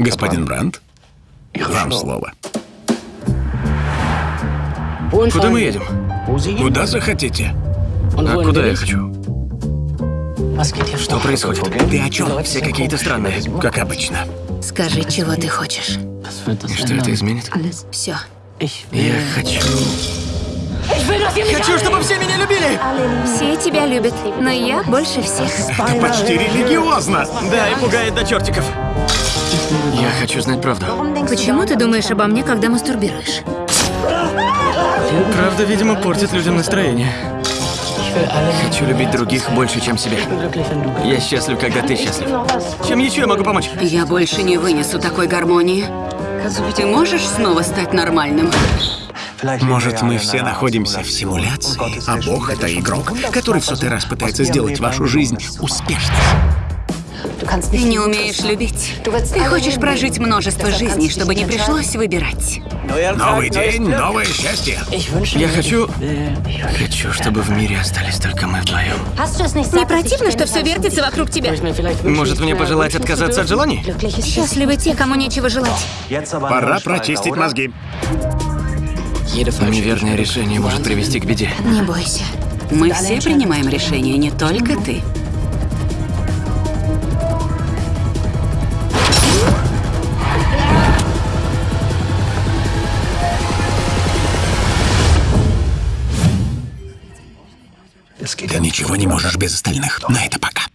Господин Брандт, вам слово. Куда мы едем? Куда захотите. А куда я хочу? Что происходит? Ты о чем? Все какие-то странные. Как обычно. Скажи, чего ты хочешь. И что это изменит? Все. Я хочу... Хочу, чтобы все меня любили! Все тебя любят, но я больше всех. Это почти религиозно. Да, и пугает до чертиков. Я хочу знать правду. Почему ты думаешь обо мне, когда мастурбируешь? Правда, видимо, портит людям настроение. Хочу любить других больше, чем себя. Я счастлив, когда ты счастлив. Чем еще я могу помочь? Я больше не вынесу такой гармонии. Ты можешь снова стать нормальным? Может, мы все находимся в симуляции, а Бог — это игрок, который в сотый раз пытается сделать вашу жизнь успешной. Ты не умеешь любить. Ты хочешь прожить множество жизней, чтобы не пришлось выбирать. Новый день, новое счастье. Я хочу... Хочу, чтобы в мире остались только мы вдвоем. Не противно, что все вертится вокруг тебя? Может, мне пожелать отказаться от желаний? Счастливы те, кому нечего желать. Пора прочистить мозги. Неверное решение может привести к беде. Не бойся. Мы все принимаем решения, не только ты. Ты ничего не можешь без остальных. На это пока.